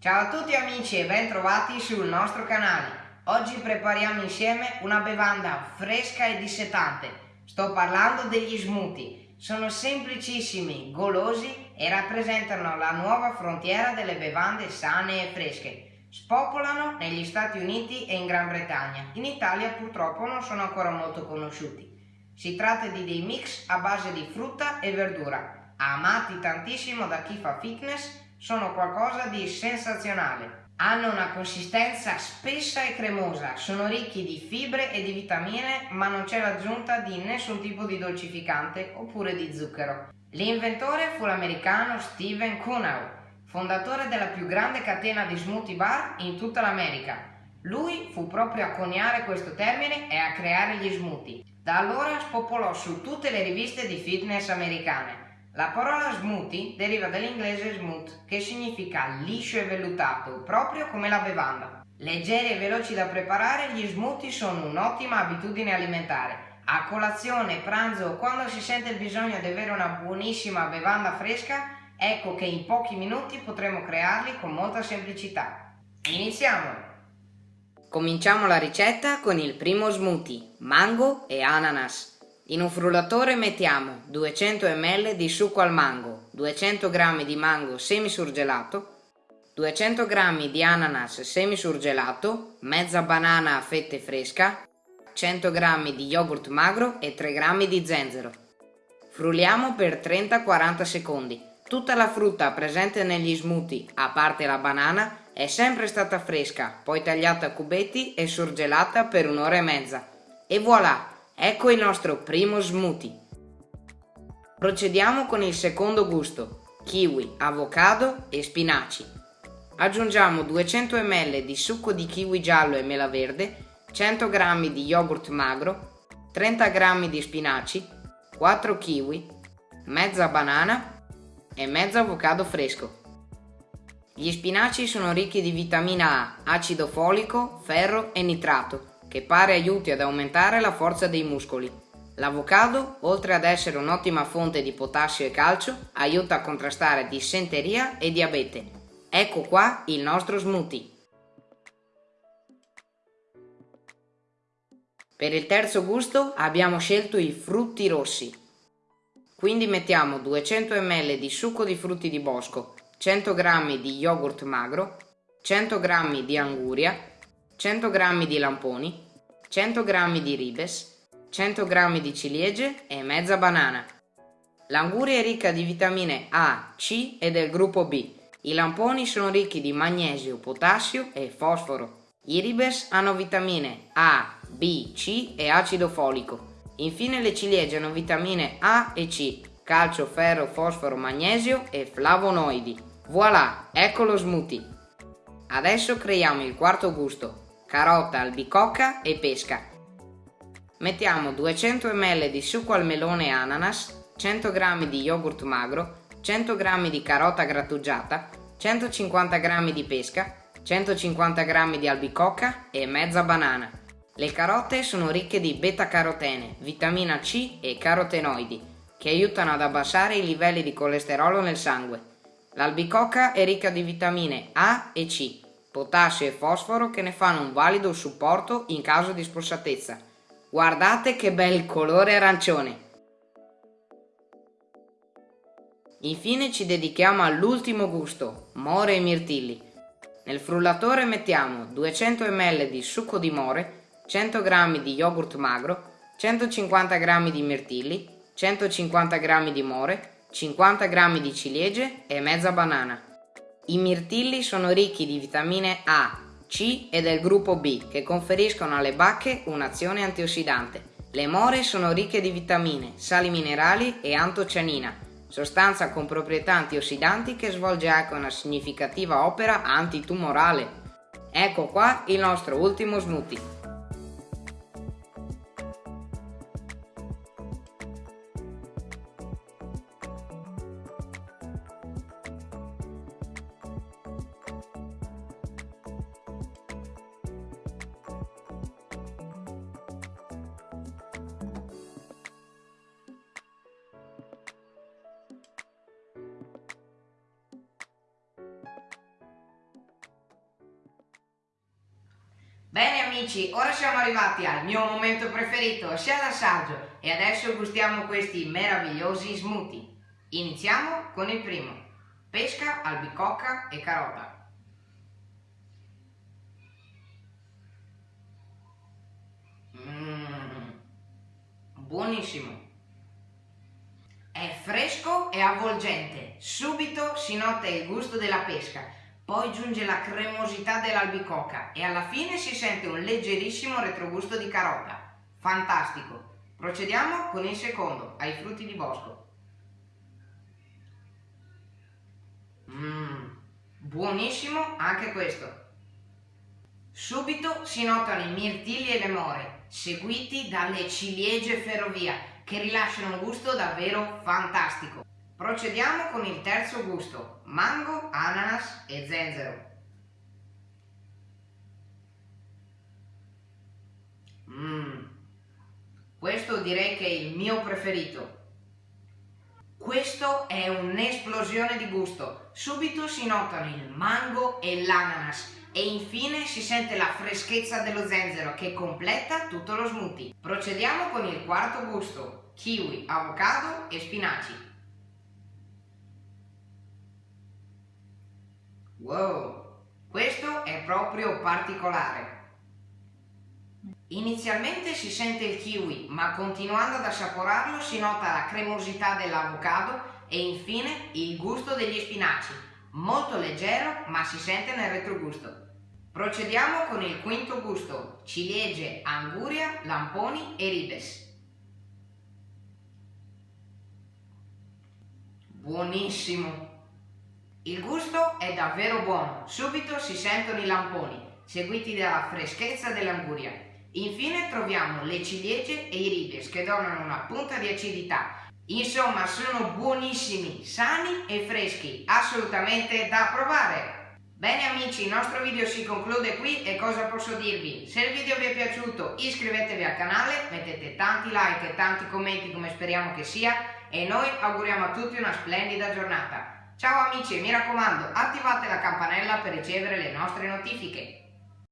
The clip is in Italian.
Ciao a tutti amici e ben trovati sul nostro canale. Oggi prepariamo insieme una bevanda fresca e dissetante. Sto parlando degli smoothie. Sono semplicissimi, golosi e rappresentano la nuova frontiera delle bevande sane e fresche. Spopolano negli Stati Uniti e in Gran Bretagna. In Italia purtroppo non sono ancora molto conosciuti. Si tratta di dei mix a base di frutta e verdura, amati tantissimo da chi fa fitness, sono qualcosa di sensazionale. Hanno una consistenza spessa e cremosa, sono ricchi di fibre e di vitamine, ma non c'è l'aggiunta di nessun tipo di dolcificante oppure di zucchero. L'inventore fu l'americano Steven Kuhnau, fondatore della più grande catena di smoothie bar in tutta l'America. Lui fu proprio a coniare questo termine e a creare gli smoothie. Da allora spopolò su tutte le riviste di fitness americane. La parola smoothie deriva dall'inglese smooth, che significa liscio e vellutato, proprio come la bevanda. Leggeri e veloci da preparare, gli smoothie sono un'ottima abitudine alimentare. A colazione, pranzo o quando si sente il bisogno di avere una buonissima bevanda fresca, ecco che in pochi minuti potremo crearli con molta semplicità. Iniziamo! Cominciamo la ricetta con il primo smoothie, mango e ananas. In un frullatore mettiamo 200 ml di succo al mango, 200 g di mango semisurgelato, 200 g di ananas semisurgelato, mezza banana a fette fresca, 100 g di yogurt magro e 3 g di zenzero. Frulliamo per 30-40 secondi. Tutta la frutta presente negli smoothie, a parte la banana, è sempre stata fresca, poi tagliata a cubetti e surgelata per un'ora e mezza. E voilà! Ecco il nostro primo smoothie. Procediamo con il secondo gusto, kiwi, avocado e spinaci. Aggiungiamo 200 ml di succo di kiwi giallo e mela verde, 100 g di yogurt magro, 30 g di spinaci, 4 kiwi, mezza banana e mezzo avocado fresco. Gli spinaci sono ricchi di vitamina A, acido folico, ferro e nitrato che pare aiuti ad aumentare la forza dei muscoli. L'avocado, oltre ad essere un'ottima fonte di potassio e calcio, aiuta a contrastare dissenteria e diabete. Ecco qua il nostro smoothie. Per il terzo gusto abbiamo scelto i frutti rossi. Quindi mettiamo 200 ml di succo di frutti di bosco, 100 g di yogurt magro, 100 g di anguria, 100 g di lamponi, 100 g di ribes, 100 g di ciliegie e mezza banana. L'anguria è ricca di vitamine A, C e del gruppo B. I lamponi sono ricchi di magnesio, potassio e fosforo. I ribes hanno vitamine A, B, C e acido folico. Infine le ciliegie hanno vitamine A e C, calcio, ferro, fosforo, magnesio e flavonoidi. Voilà, ecco lo smoothie. Adesso creiamo il quarto gusto, carota, albicocca e pesca. Mettiamo 200 ml di succo al melone e ananas, 100 g di yogurt magro, 100 g di carota grattugiata, 150 g di pesca, 150 g di albicocca e mezza banana. Le carote sono ricche di beta-carotene, vitamina C e carotenoidi, che aiutano ad abbassare i livelli di colesterolo nel sangue. L'albicocca è ricca di vitamine A e C, potassio e fosforo che ne fanno un valido supporto in caso di spossatezza. Guardate che bel colore arancione! Infine ci dedichiamo all'ultimo gusto, more e mirtilli. Nel frullatore mettiamo 200 ml di succo di more, 100 g di yogurt magro, 150 g di mirtilli, 150 g di more, 50 g di ciliegie e mezza banana. I mirtilli sono ricchi di vitamine A, C e del gruppo B che conferiscono alle bacche un'azione antiossidante. Le more sono ricche di vitamine, sali minerali e antocianina, sostanza con proprietà antiossidanti che svolge anche una significativa opera antitumorale. Ecco qua il nostro ultimo smoothie. Bene amici, ora siamo arrivati al mio momento preferito, sia l'assaggio, e adesso gustiamo questi meravigliosi smoothie. Iniziamo con il primo, pesca, albicocca e carota. Mmm, buonissimo. È fresco e avvolgente, subito si nota il gusto della pesca poi giunge la cremosità dell'albicocca e alla fine si sente un leggerissimo retrogusto di carota. Fantastico! Procediamo con il secondo, ai frutti di bosco. Mmm, buonissimo anche questo. Subito si notano i mirtilli e le more, seguiti dalle ciliegie ferrovia, che rilasciano un gusto davvero fantastico. Procediamo con il terzo gusto, mango, ananas e zenzero. Mmm, questo direi che è il mio preferito. Questo è un'esplosione di gusto. Subito si notano il mango e l'ananas e infine si sente la freschezza dello zenzero che completa tutto lo smoothie. Procediamo con il quarto gusto, kiwi, avocado e spinaci. Wow, questo è proprio particolare. Inizialmente si sente il kiwi, ma continuando ad assaporarlo si nota la cremosità dell'avocado e infine il gusto degli spinaci, molto leggero ma si sente nel retrogusto. Procediamo con il quinto gusto, ciliegie, anguria, lamponi e ribes. Buonissimo! Il gusto è davvero buono, subito si sentono i lamponi, seguiti dalla freschezza dell'anguria. Infine troviamo le ciliegie e i ribes che donano una punta di acidità. Insomma, sono buonissimi, sani e freschi, assolutamente da provare! Bene amici, il nostro video si conclude qui e cosa posso dirvi? Se il video vi è piaciuto iscrivetevi al canale, mettete tanti like e tanti commenti come speriamo che sia e noi auguriamo a tutti una splendida giornata. Ciao amici e mi raccomando attivate la campanella per ricevere le nostre notifiche.